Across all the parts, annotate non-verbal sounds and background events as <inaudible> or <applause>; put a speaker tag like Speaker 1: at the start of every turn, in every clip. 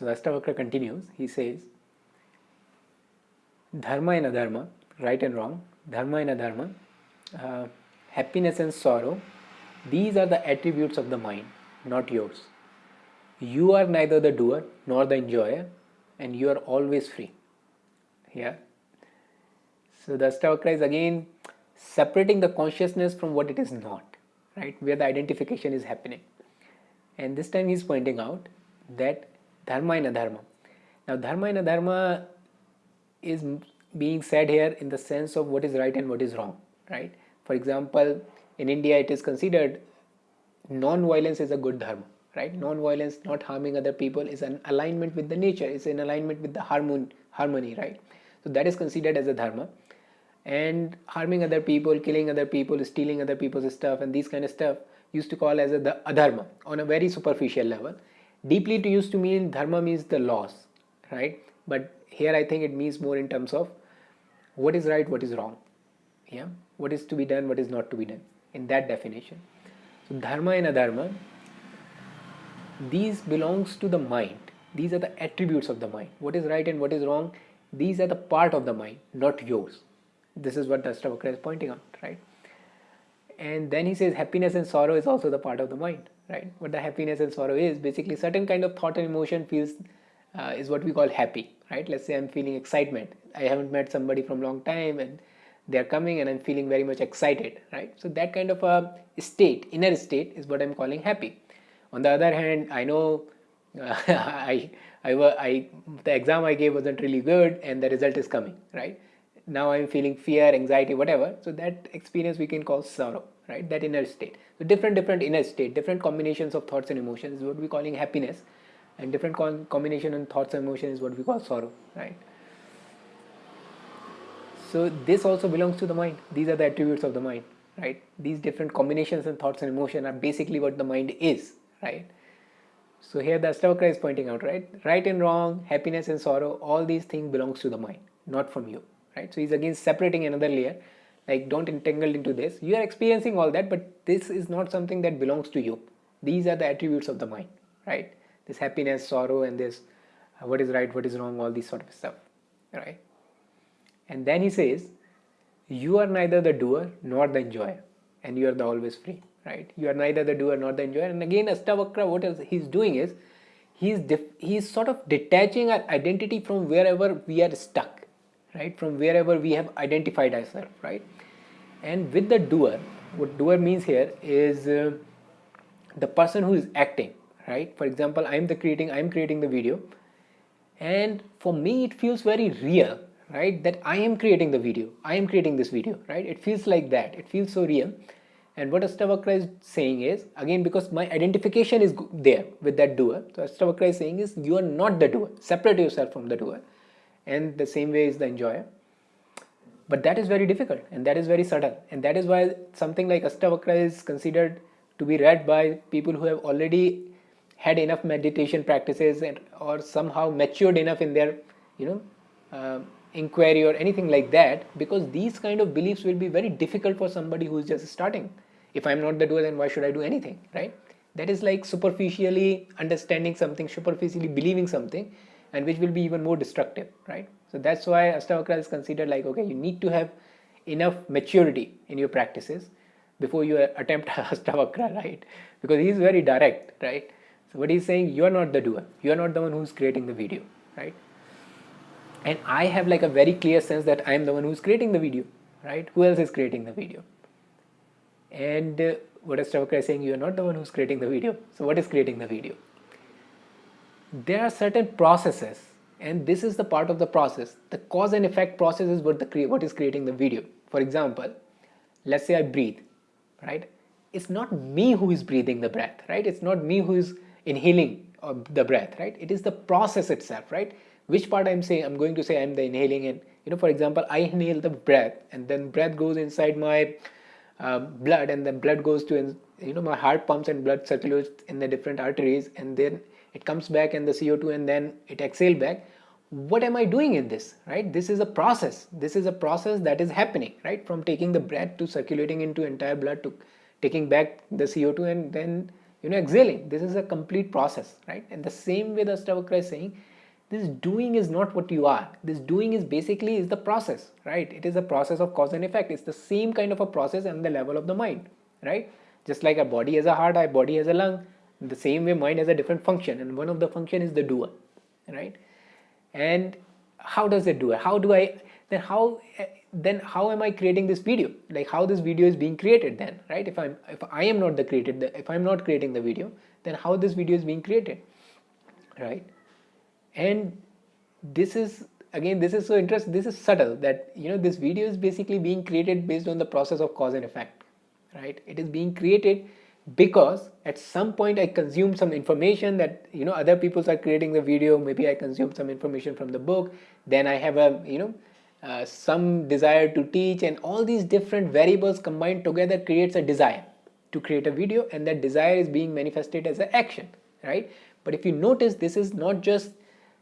Speaker 1: So the Ashtavakra continues, he says, Dharma and Adharma, right and wrong, Dharma and Adharma, uh, happiness and sorrow, these are the attributes of the mind, not yours. You are neither the doer nor the enjoyer, and you are always free. Yeah. So the Ashtavakra is again separating the consciousness from what it is not, right? Where the identification is happening. And this time he is pointing out that dharma and adharma. Now, dharma and adharma is being said here in the sense of what is right and what is wrong, right? For example, in India, it is considered non-violence is a good dharma, right? Non-violence, not harming other people, is an alignment with the nature, is in alignment with the harmony, harmony, right? So that is considered as a dharma. And harming other people, killing other people, stealing other people's stuff, and these kind of stuff used to call as a, the adharma on a very superficial level. Deeply it used to mean dharma means the laws, right? But here I think it means more in terms of what is right, what is wrong, yeah, what is to be done, what is not to be done in that definition. So dharma and adharma, these belongs to the mind. These are the attributes of the mind. What is right and what is wrong, these are the part of the mind, not yours. This is what Ashtavakra is pointing out, right? And then he says happiness and sorrow is also the part of the mind, right? What the happiness and sorrow is basically certain kind of thought and emotion feels uh, is what we call happy, right? Let's say I'm feeling excitement. I haven't met somebody from long time and they're coming and I'm feeling very much excited, right? So that kind of a state, inner state is what I'm calling happy. On the other hand, I know uh, <laughs> I, I, I, the exam I gave wasn't really good and the result is coming, right? Now I'm feeling fear, anxiety, whatever. So that experience we can call sorrow, right? That inner state. So different, different inner state, different combinations of thoughts and emotions is what we're calling happiness and different combination and thoughts and emotions is what we call sorrow, right? So this also belongs to the mind. These are the attributes of the mind, right? These different combinations and thoughts and emotion are basically what the mind is, right? So here the Ashtavakra is pointing out, right? Right and wrong, happiness and sorrow, all these things belongs to the mind, not from you, right? So he's again separating another layer, like don't entangle into this. You are experiencing all that, but this is not something that belongs to you. These are the attributes of the mind, right? This happiness, sorrow, and this uh, what is right, what is wrong, all these sort of stuff, right? And then he says, you are neither the doer nor the enjoyer and you are the always free, right? You are neither the doer nor the enjoyer. And again, Ashtavakra, what is he's doing is, he's, he's sort of detaching our identity from wherever we are stuck, right? From wherever we have identified ourselves, right? And with the doer, what doer means here is uh, the person who is acting, right? For example, I'm the creating, I'm creating the video and for me it feels very real right that i am creating the video i am creating this video right it feels like that it feels so real and what Ashtavakra is saying is again because my identification is there with that doer so Ashtavakra is saying is you are not the doer separate yourself from the doer and the same way is the enjoyer but that is very difficult and that is very subtle. And that is why something like Ashtavakra is considered to be read by people who have already had enough meditation practices and or somehow matured enough in their you know uh, inquiry or anything like that because these kind of beliefs will be very difficult for somebody who is just starting. If i'm not the doer then why should i do anything right? That is like superficially understanding something superficially believing something and which will be even more destructive right so that's why Ashtavakra is considered like okay you need to have enough maturity in your practices before you <laughs> attempt <laughs> Ashtavakra, right because he is very direct right so what he's saying you are not the doer you are not the one who's creating the video right and I have like a very clear sense that I am the one who's creating the video, right? Who else is creating the video? And uh, what is is saying, you are not the one who's creating the video. So what is creating the video? There are certain processes and this is the part of the process. The cause and effect process is what, the what is creating the video. For example, let's say I breathe, right? It's not me who is breathing the breath, right? It's not me who is inhaling uh, the breath, right? It is the process itself, right? which part I'm saying I'm going to say I'm the inhaling and you know for example I inhale the breath and then breath goes inside my uh, blood and then blood goes to you know my heart pumps and blood circulates in the different arteries and then it comes back and the CO2 and then it exhale back. What am I doing in this right? This is a process. This is a process that is happening right? From taking the breath to circulating into entire blood to taking back the CO2 and then you know exhaling. This is a complete process right? And the same way the Ashtavakra is saying this doing is not what you are. This doing is basically is the process right? It is a process of cause and effect. It's the same kind of a process on the level of the mind right just like a body has a heart our body has a lung the same way mind has a different function and one of the function is the doer right? And how does it do it? How do i then how then how am i creating this video? Like how this video is being created then right? If i'm if i am not the created if i'm not creating the video then how this video is being created right? And this is again this is so interesting this is subtle that you know this video is basically being created based on the process of cause and effect right? It is being created because at some point I consume some information that you know other people are creating the video. Maybe I consume some information from the book. Then I have a you know uh, some desire to teach and all these different variables combined together creates a desire to create a video. And that desire is being manifested as an action right? But if you notice this is not just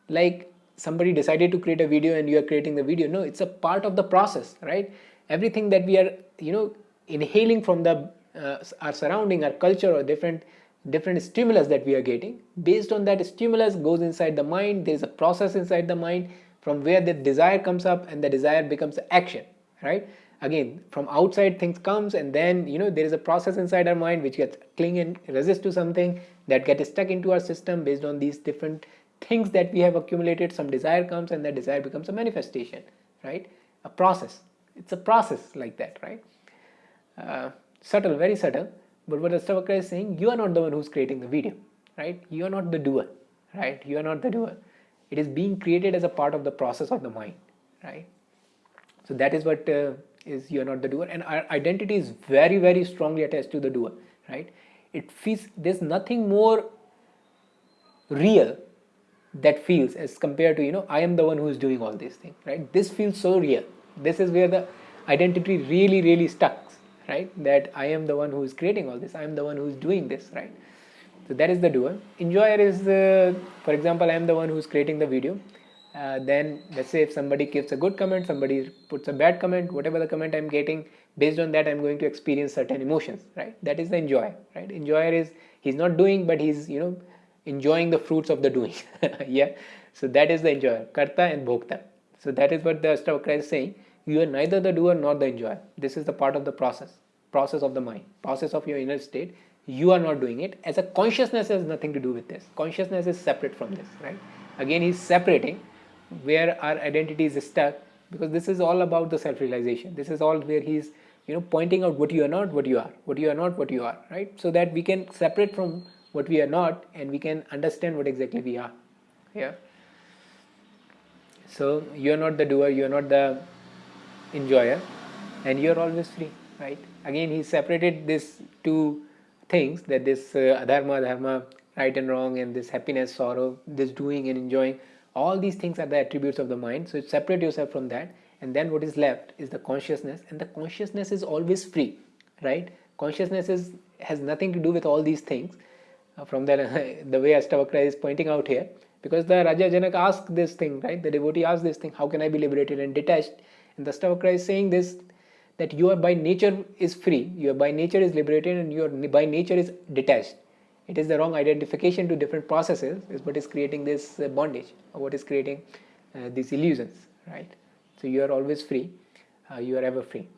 Speaker 1: like somebody decided to create a video and you are creating the video. No it's a part of the process right? Everything that we are you know inhaling from the uh, our surrounding our culture or different different stimulus that we are getting. Based on that stimulus goes inside the mind. There is a process inside the mind from where the desire comes up and the desire becomes action right? Again from outside things comes and then you know there is a process inside our mind which gets cling and resist to something that gets stuck into our system based on these different things that we have accumulated. Some desire comes and that desire becomes a manifestation right? A process. It's a process like that right uh, subtle, very subtle. But what Ashtavakra is saying, you are not the one who's creating the video, right? You are not the doer, right? You are not the doer. It is being created as a part of the process of the mind, right? So that is what uh, is you are not the doer, and our identity is very, very strongly attached to the doer, right? It feels there's nothing more real that feels as compared to you know I am the one who is doing all these things, right? This feels so real. This is where the identity really, really stuck right that I am the one who is creating all this I am the one who is doing this right? So that is the doer. Enjoyer is the, for example I am the one who is creating the video. Uh, then let's say if somebody gives a good comment somebody puts a bad comment whatever the comment I'm getting based on that I'm going to experience certain emotions right? That is the enjoyer right? Enjoyer is he's not doing but he's you know enjoying the fruits of the doing <laughs> yeah? So that is the enjoyer karta and bhokta. So that is what the Ashtavakra is saying you are neither the doer nor the enjoyer. This is the part of the process process of the mind process of your inner state. You are not doing it. As a consciousness has nothing to do with this. Consciousness is separate from this right? Again he's separating where our identity is stuck because this is all about the self-realization. This is all where he's you know pointing out what you are not what you are what you are not what you are right? So that we can separate from what we are not and we can understand what exactly we are yeah? So you are not the doer you are not the enjoyer and you are always free right? Again he separated these two things that this uh, adharma dharma right and wrong and this happiness sorrow this doing and enjoying all these things are the attributes of the mind. So separate yourself from that. And then what is left is the consciousness. And the consciousness is always free right? Consciousness is has nothing to do with all these things. Uh, from the, <laughs> the way Ashtavakra is pointing out here because the Raja Janak asked this thing right? The devotee asked this thing how can I be liberated and detached and the Ashtavakra is saying this that you are by nature is free, you are by nature is liberated and you are by nature is detached. It is the wrong identification to different processes is what is creating this uh, bondage or what is creating uh, these illusions, right? So you are always free, uh, you are ever free.